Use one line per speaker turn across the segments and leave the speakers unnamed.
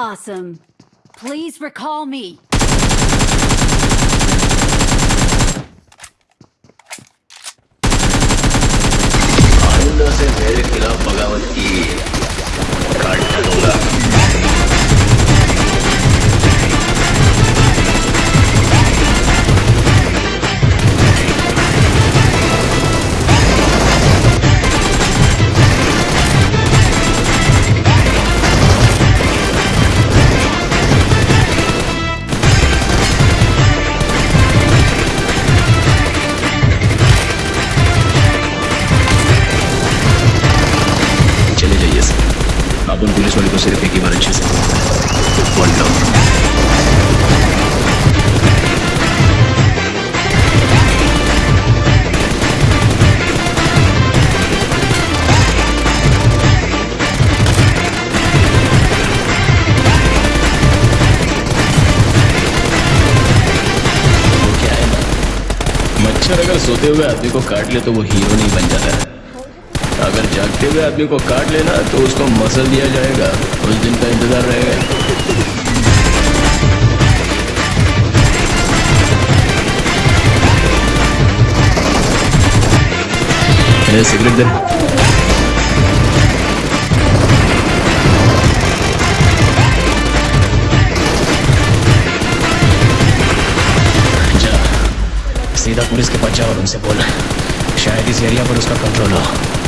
Awesome. Please recall me.
आइंदा से मेरे खिलाफ बगावत की काट डालूंगा सोते हुए आदमी को काट ले तो वो हीरो नहीं बन जाता। है अगर जागते हुए आदमी को काट लेना तो उसको मसल दिया जाएगा। उस दिन का इंतज़ार रहेगा। सिगरेट दे। पुलिस के पास जाओ और उनसे बोल। शायद इस एरिया पर उसका कंट्रोल हो,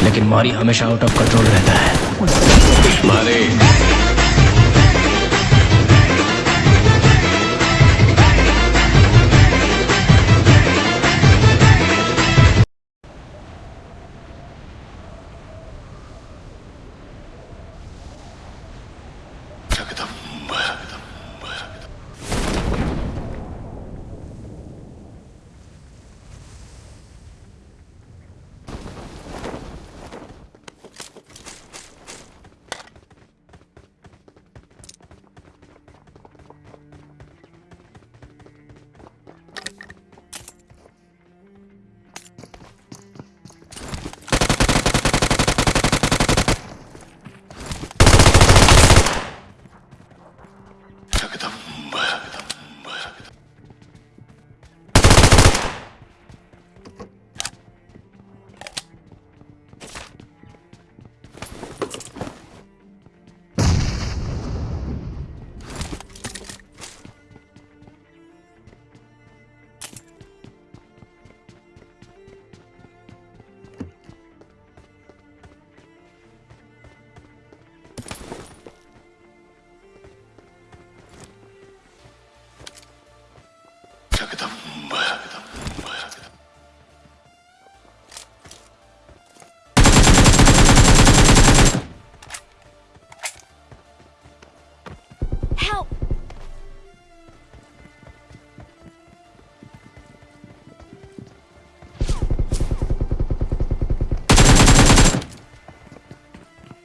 लेकिन मारी हमेशा आउट ऑफ़ कंट्रोल रहता है। मारे।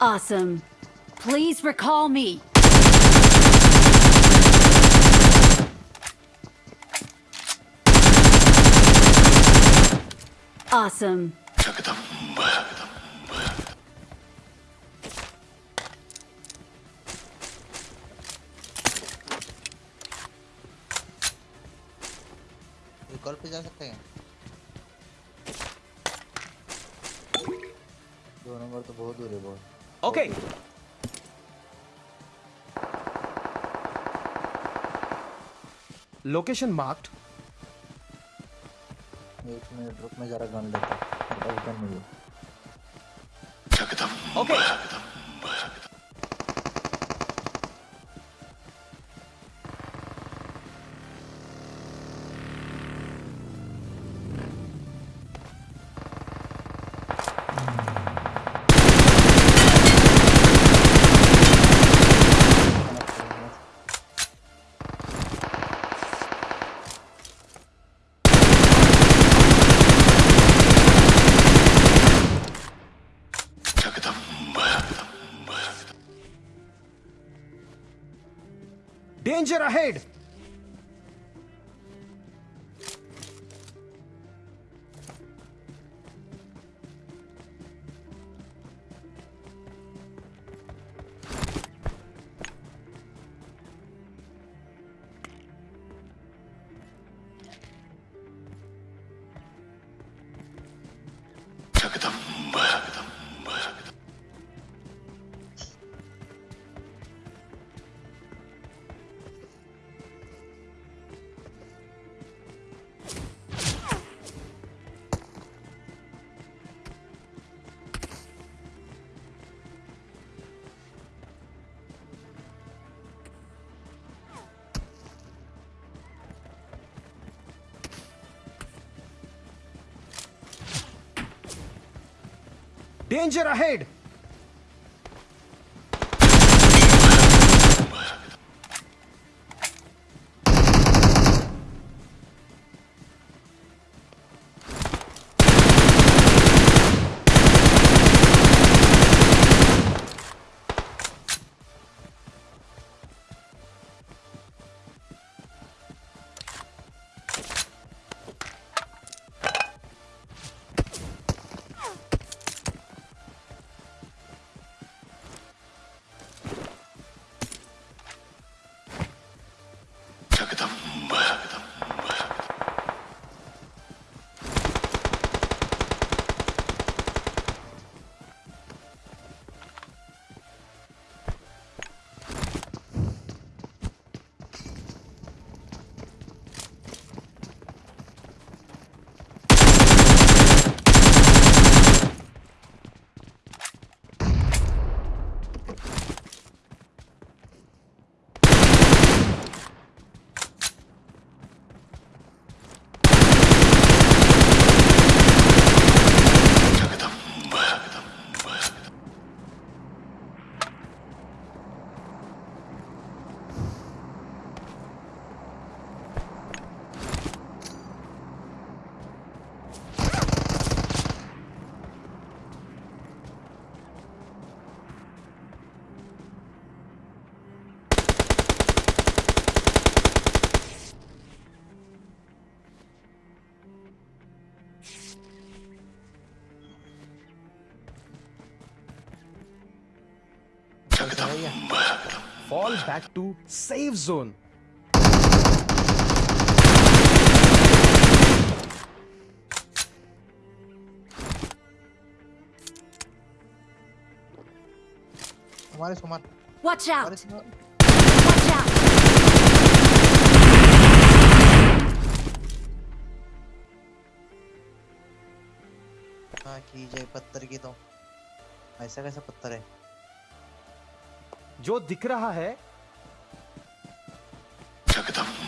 Awesome. Please recall me. Awesome.
Call पे जा सकते हैं दो नंबर तो बहुत दूर है बहुत
Okay. Location marked.
एक मिनट रुक मैं जरा गन लेता हूँ। गन नहीं है
Danger ahead! Danger ahead! Fall back to safe zone
हमारे सुमन।
वॉच
आउट की जाए पत्थर की तो। ऐसा कैसा पत्थर है?
जो दिख रहा है।
अरे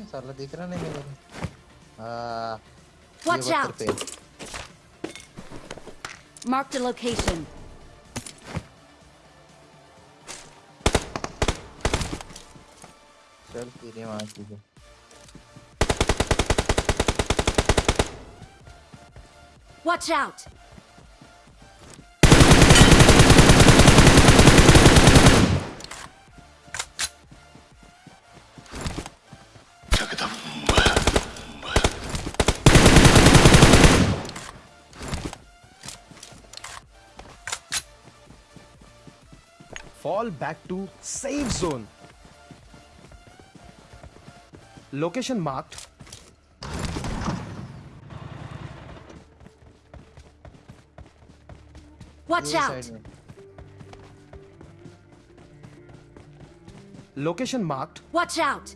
है? साला दिख रहा नहीं मेरे को हाँ ये
Watch
पत्थर
out!
पे है।
Marked a location.
चल तेरे वहाँ की जो
Watch out!
fall back to safe zone. Location marked.
Watch out!
Location marked.
Watch out!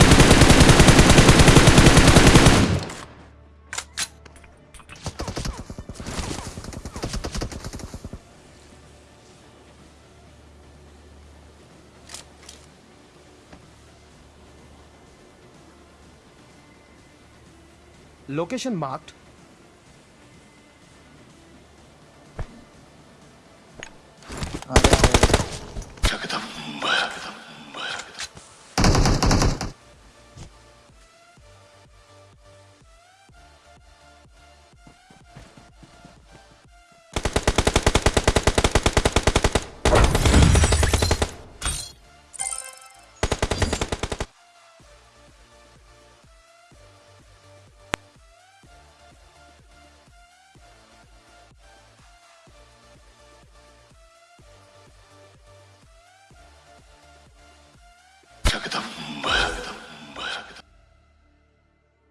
Location marked.